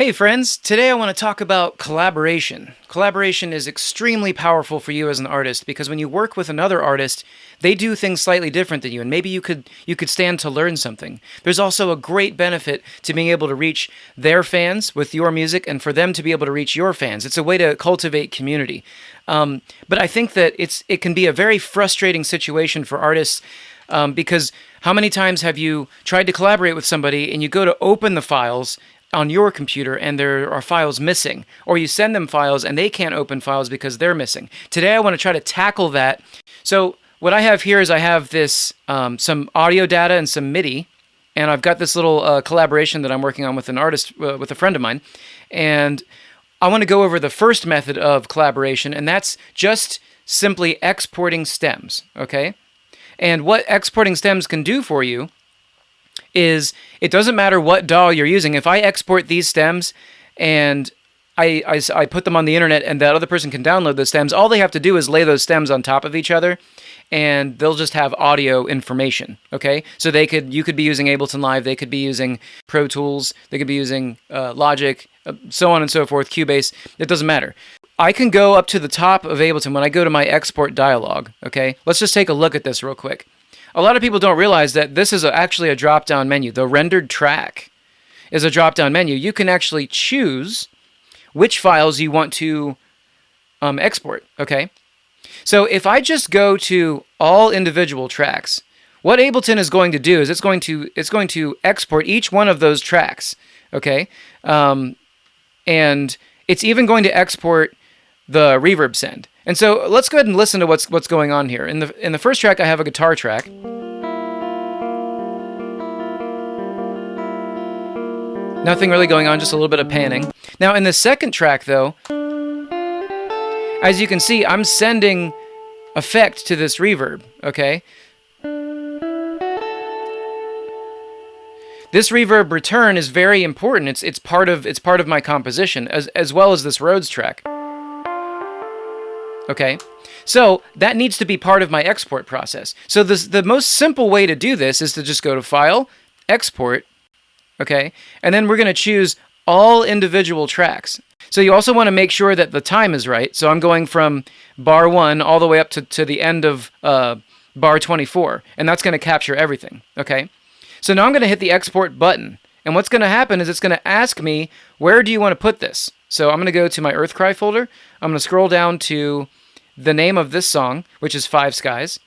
Hey friends, today I want to talk about collaboration. Collaboration is extremely powerful for you as an artist because when you work with another artist, they do things slightly different than you and maybe you could you could stand to learn something. There's also a great benefit to being able to reach their fans with your music and for them to be able to reach your fans. It's a way to cultivate community. Um, but I think that it's it can be a very frustrating situation for artists um, because how many times have you tried to collaborate with somebody and you go to open the files on your computer and there are files missing, or you send them files and they can't open files because they're missing. Today I want to try to tackle that. So what I have here is I have this um, some audio data and some MIDI, and I've got this little uh, collaboration that I'm working on with an artist, uh, with a friend of mine, and I want to go over the first method of collaboration, and that's just simply exporting stems, okay? And what exporting stems can do for you is it doesn't matter what DAW you're using. If I export these stems and I, I, I, put them on the internet and that other person can download those stems, all they have to do is lay those stems on top of each other and they'll just have audio information. Okay, so they could you could be using Ableton Live, they could be using Pro Tools, they could be using uh, Logic, uh, so on and so forth, Cubase. It doesn't matter. I can go up to the top of Ableton when I go to my export dialog. Okay, let's just take a look at this real quick. A lot of people don't realize that this is a, actually a drop-down menu. The rendered track is a drop-down menu. You can actually choose which files you want to um, export, okay? So if I just go to all individual tracks, what Ableton is going to do is it's going to it's going to export each one of those tracks, okay? Um, and it's even going to export the reverb send. And so let's go ahead and listen to what's what's going on here. In the in the first track, I have a guitar track. Nothing really going on, just a little bit of panning. Now in the second track, though, as you can see, I'm sending effect to this reverb. Okay. This reverb return is very important. It's it's part of it's part of my composition as as well as this Rhodes track. Okay, so that needs to be part of my export process. So this, the most simple way to do this is to just go to File, Export, okay, and then we're going to choose all individual tracks. So you also want to make sure that the time is right. So I'm going from bar 1 all the way up to, to the end of uh, bar 24, and that's going to capture everything, okay? So now I'm going to hit the Export button, and what's going to happen is it's going to ask me, where do you want to put this? So I'm going to go to my Earthcry folder. I'm going to scroll down to the name of this song, which is Five Skies,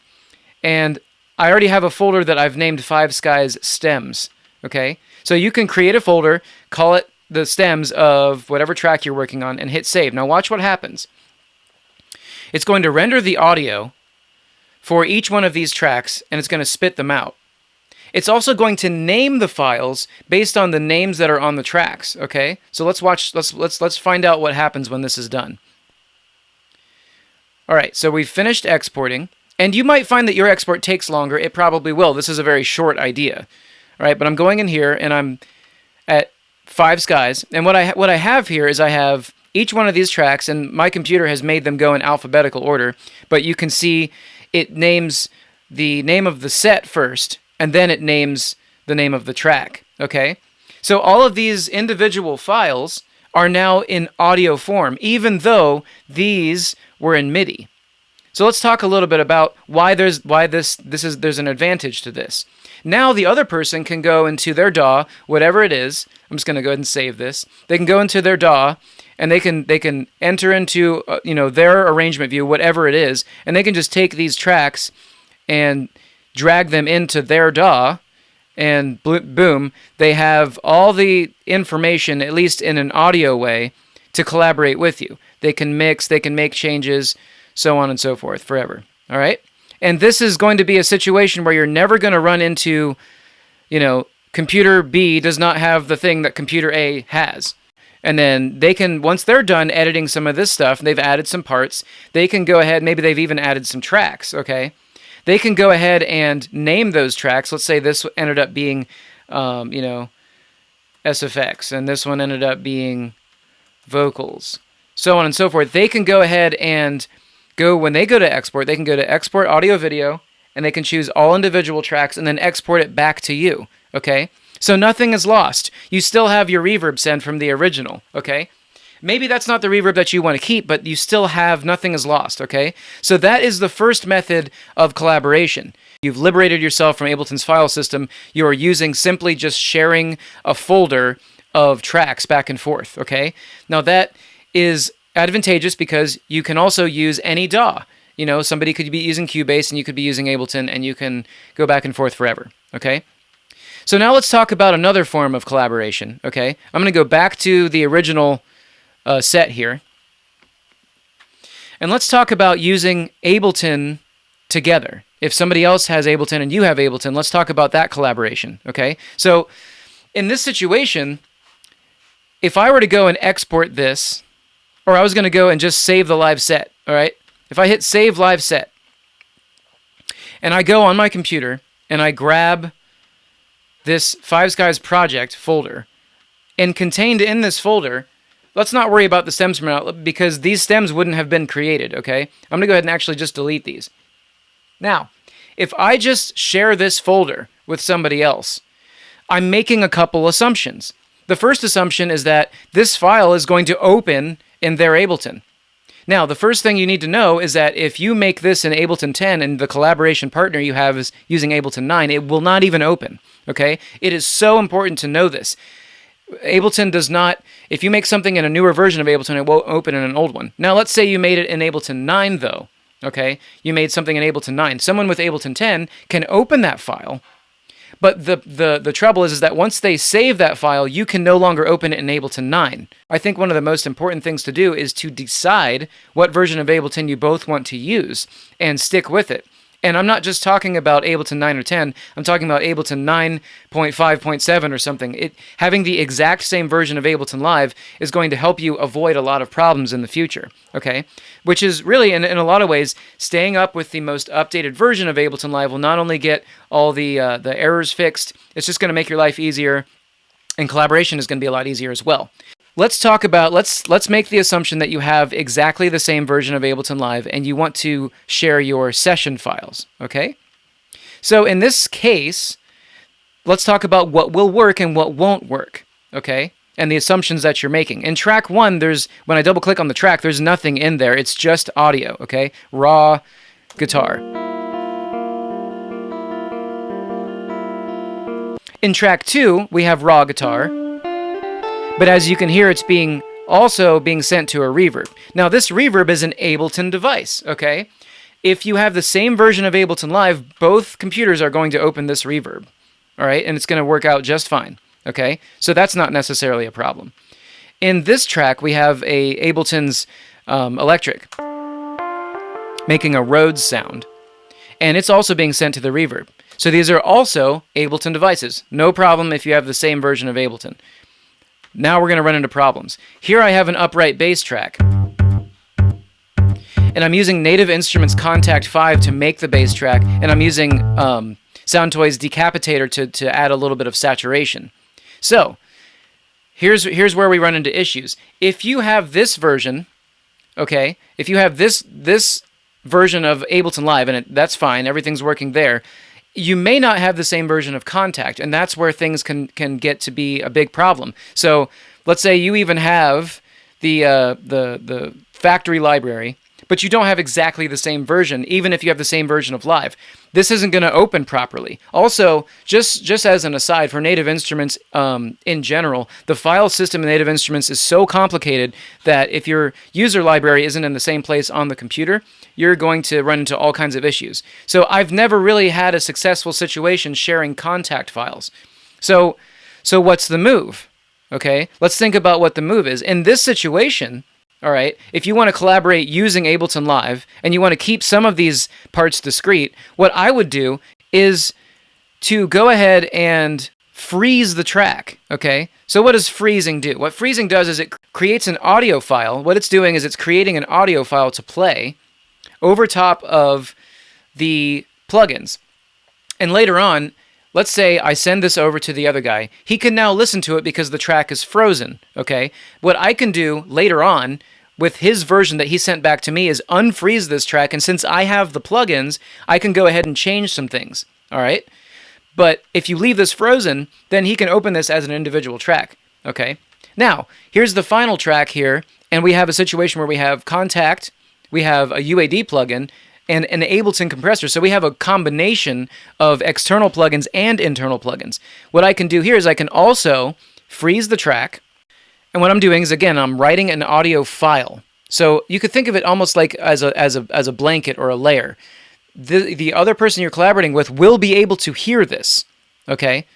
and I already have a folder that I've named Five Skies Stems. Okay, so you can create a folder, call it the stems of whatever track you're working on, and hit save. Now watch what happens. It's going to render the audio for each one of these tracks, and it's going to spit them out. It's also going to name the files based on the names that are on the tracks, okay? So let's watch let's let's let's find out what happens when this is done. All right, so we've finished exporting. And you might find that your export takes longer. It probably will. This is a very short idea. All right, but I'm going in here and I'm at Five Skies. And what I what I have here is I have each one of these tracks, and my computer has made them go in alphabetical order. But you can see it names the name of the set first, and then it names the name of the track. Okay, so all of these individual files are now in audio form, even though these were in MIDI. So let's talk a little bit about why there's why this this is there's an advantage to this. Now the other person can go into their DAW, whatever it is. I'm just going to go ahead and save this. They can go into their DAW and they can they can enter into uh, you know their arrangement view, whatever it is, and they can just take these tracks and drag them into their DAW and boom, they have all the information, at least in an audio way, to collaborate with you. They can mix, they can make changes, so on and so forth forever. All right? And this is going to be a situation where you're never going to run into, you know, computer B does not have the thing that computer A has. And then they can, once they're done editing some of this stuff, they've added some parts, they can go ahead, maybe they've even added some tracks, okay? They can go ahead and name those tracks. Let's say this ended up being, um, you know, SFX, and this one ended up being vocals, so on and so forth. They can go ahead and go, when they go to export, they can go to export audio video, and they can choose all individual tracks and then export it back to you, okay? So nothing is lost. You still have your reverb send from the original, okay? Maybe that's not the reverb that you want to keep, but you still have nothing is lost, okay? So that is the first method of collaboration. You've liberated yourself from Ableton's file system. You are using simply just sharing a folder of tracks back and forth, okay? Now that is advantageous because you can also use any DAW. You know, somebody could be using Cubase and you could be using Ableton and you can go back and forth forever, okay? So now let's talk about another form of collaboration, okay? I'm going to go back to the original uh, set here. And let's talk about using Ableton together. If somebody else has Ableton and you have Ableton, let's talk about that collaboration, okay? So in this situation, if I were to go and export this, or I was going to go and just save the live set, all right? If I hit save live set, and I go on my computer and I grab this Five Skies project folder, and contained in this folder Let's not worry about the stems from now because these stems wouldn't have been created, okay? I'm going to go ahead and actually just delete these. Now, if I just share this folder with somebody else, I'm making a couple assumptions. The first assumption is that this file is going to open in their Ableton. Now, the first thing you need to know is that if you make this in Ableton 10 and the collaboration partner you have is using Ableton 9, it will not even open, okay? It is so important to know this. Ableton does not, if you make something in a newer version of Ableton, it won't open in an old one. Now, let's say you made it in Ableton 9, though, okay? You made something in Ableton 9. Someone with Ableton 10 can open that file, but the, the, the trouble is, is that once they save that file, you can no longer open it in Ableton 9. I think one of the most important things to do is to decide what version of Ableton you both want to use and stick with it. And I'm not just talking about Ableton 9 or 10. I'm talking about Ableton 9.5.7 or something. It having the exact same version of Ableton Live is going to help you avoid a lot of problems in the future. Okay, which is really in, in a lot of ways staying up with the most updated version of Ableton Live will not only get all the uh, the errors fixed. It's just going to make your life easier, and collaboration is going to be a lot easier as well. Let's talk about let's let's make the assumption that you have exactly the same version of Ableton Live and you want to share your session files, okay? So in this case, let's talk about what will work and what won't work, okay? And the assumptions that you're making. In track 1, there's when I double click on the track, there's nothing in there. It's just audio, okay? Raw guitar. In track 2, we have raw guitar. But as you can hear, it's being also being sent to a reverb. Now, this reverb is an Ableton device, okay? If you have the same version of Ableton Live, both computers are going to open this reverb, all right? And it's going to work out just fine, okay? So that's not necessarily a problem. In this track, we have a Ableton's um, electric making a Rhodes sound, and it's also being sent to the reverb. So these are also Ableton devices. No problem if you have the same version of Ableton. Now we're going to run into problems. Here I have an upright bass track. And I'm using Native Instruments Kontakt 5 to make the bass track, and I'm using um, Soundtoys Decapitator to, to add a little bit of saturation. So, here's, here's where we run into issues. If you have this version, okay, if you have this, this version of Ableton Live, and it, that's fine, everything's working there, you may not have the same version of Kontakt, and that's where things can can get to be a big problem. So let's say you even have the uh, the the factory library, but you don't have exactly the same version, even if you have the same version of Live. This isn't going to open properly. Also, just just as an aside, for Native Instruments um, in general, the file system in Native Instruments is so complicated that if your user library isn't in the same place on the computer, you're going to run into all kinds of issues. So I've never really had a successful situation sharing Kontakt files. So, so what's the move? Okay, let's think about what the move is. In this situation, all right, if you want to collaborate using Ableton Live and you want to keep some of these parts discrete, what I would do is to go ahead and freeze the track, okay? So what does freezing do? What freezing does is it creates an audio file. What it's doing is it's creating an audio file to play over top of the plugins. And later on, let's say I send this over to the other guy. He can now listen to it because the track is frozen, okay? What I can do later on with his version that he sent back to me is unfreeze this track, and since I have the plugins, I can go ahead and change some things, all right? But if you leave this frozen, then he can open this as an individual track. Okay. Now, here's the final track here, and we have a situation where we have Kontakt, we have a UAD plugin, and an Ableton compressor. So we have a combination of external plugins and internal plugins. What I can do here is I can also freeze the track. And what I'm doing is, again, I'm writing an audio file. So you could think of it almost like as a, as a, as a blanket or a layer. The, the other person you're collaborating with will be able to hear this, okay?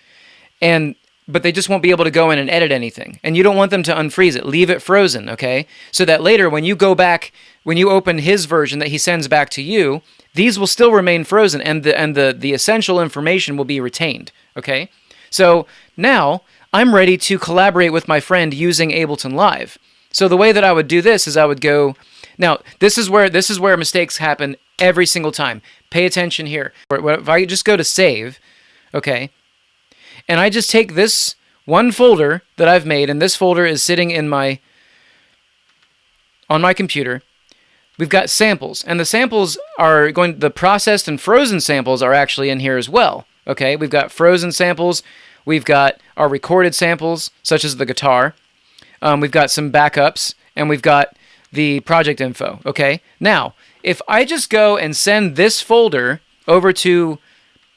And but they just won't be able to go in and edit anything. And you don't want them to unfreeze it. Leave it frozen, okay? So that later when you go back, when you open his version that he sends back to you, these will still remain frozen and the and the the essential information will be retained, okay? So now I'm ready to collaborate with my friend using Ableton Live. So the way that I would do this is I would go now, this is where this is where mistakes happen every single time. Pay attention here. If I just go to save, okay, and I just take this one folder that I've made, and this folder is sitting in my on my computer. We've got samples, and the samples are going. The processed and frozen samples are actually in here as well. Okay, we've got frozen samples. We've got our recorded samples, such as the guitar. Um, we've got some backups, and we've got the project info. Okay, now if I just go and send this folder over to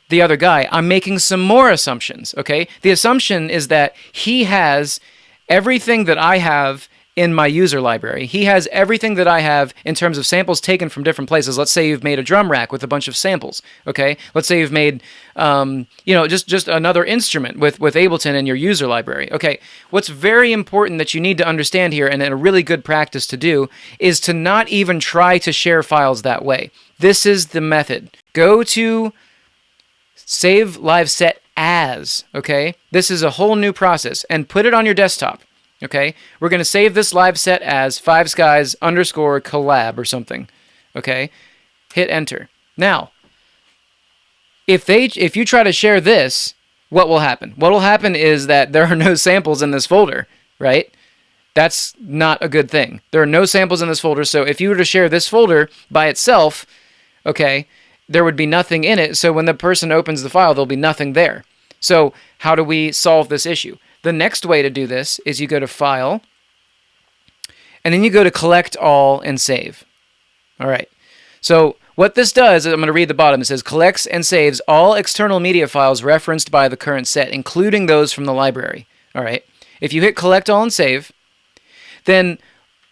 the other guy, I'm making some more assumptions, okay? The assumption is that he has everything that I have in my user library. He has everything that I have in terms of samples taken from different places. Let's say you've made a drum rack with a bunch of samples, okay? Let's say you've made, um, you know, just, just another instrument with, with Ableton in your user library. Okay, what's very important that you need to understand here and a really good practice to do is to not even try to share files that way. This is the method. Go to save live set as, okay? This is a whole new process and put it on your desktop, okay? We're going to save this live set as five skies underscore collab or something, okay? Hit enter. Now, if they if you try to share this, what will happen? What will happen is that there are no samples in this folder, right? That's not a good thing. There are no samples in this folder, so if you were to share this folder by itself, okay, there would be nothing in it. So when the person opens the file, there'll be nothing there. So how do we solve this issue? The next way to do this is you go to File, and then you go to Collect All and Save. All right. So what this does, is I'm going to read the bottom. It says collects and saves all external media files referenced by the current set, including those from the library. All right. If you hit Collect All and Save, then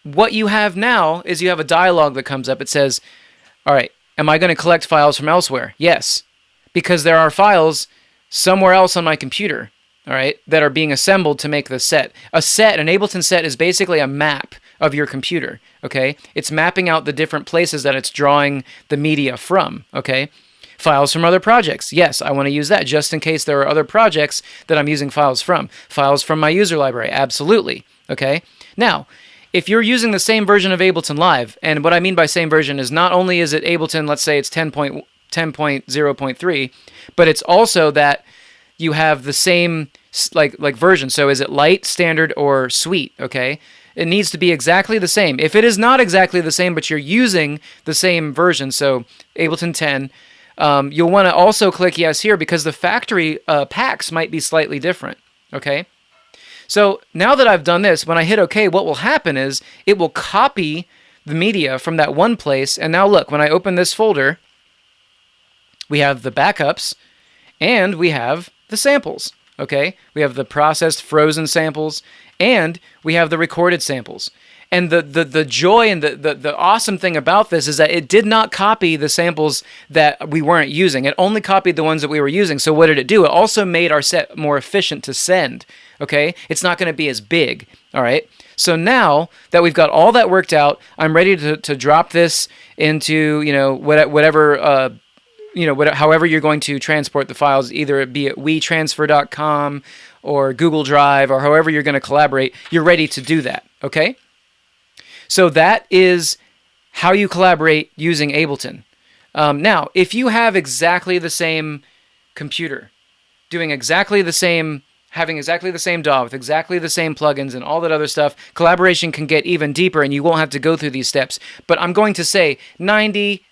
what you have now is you have a dialog that comes up. It says, all right, Am I going to collect files from elsewhere? Yes, because there are files somewhere else on my computer, all right, that are being assembled to make the set. A set, an Ableton set, is basically a map of your computer, okay? It's mapping out the different places that it's drawing the media from, okay? Files from other projects. Yes, I want to use that just in case there are other projects that I'm using files from. Files from my user library. Absolutely. Okay. Now, if you're using the same version of Ableton Live, and what I mean by same version is not only is it Ableton, let's say it's 10.0.3, but it's also that you have the same like like version. So is it Lite, standard, or Suite? Okay, it needs to be exactly the same. If it is not exactly the same, but you're using the same version, so Ableton 10. Um, you'll want to also click yes here because the factory uh, packs might be slightly different. Okay. So now that I've done this, when I hit OK, what will happen is it will copy the media from that one place. And now look, when I open this folder, we have the backups and we have the samples. Okay, we have the processed frozen samples and we have the recorded samples. And the, the, the joy and the, the, the awesome thing about this is that it did not copy the samples that we weren't using. It only copied the ones that we were using. So what did it do? It also made our set more efficient to send. Okay, it's not going to be as big. All right. So now that we've got all that worked out, I'm ready to, to drop this into, you know, whatever, uh, you know, whatever, however you're going to transport the files, either it be at wetransfer.com or Google Drive or however you're going to collaborate, you're ready to do that. Okay. So that is how you collaborate using Ableton. Um, now, if you have exactly the same computer, doing exactly the same, having exactly the same DAW with exactly the same plugins and all that other stuff, collaboration can get even deeper and you won't have to go through these steps. But I'm going to say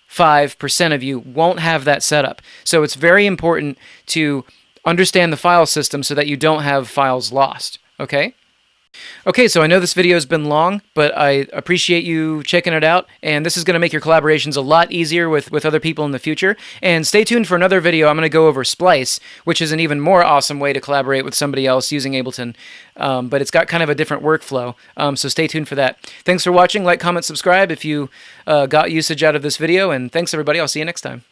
95% of you won't have that setup. So it's very important to understand the file system so that you don't have files lost. Okay? Okay, so I know this video has been long, but I appreciate you checking it out, and this is going to make your collaborations a lot easier with, with other people in the future. And stay tuned for another video. I'm going to go over Splice, which is an even more awesome way to collaborate with somebody else using Ableton, um, but it's got kind of a different workflow, um, so stay tuned for that. Thanks for watching. Like, comment, subscribe if you uh, got usage out of this video, and thanks, everybody. I'll see you next time.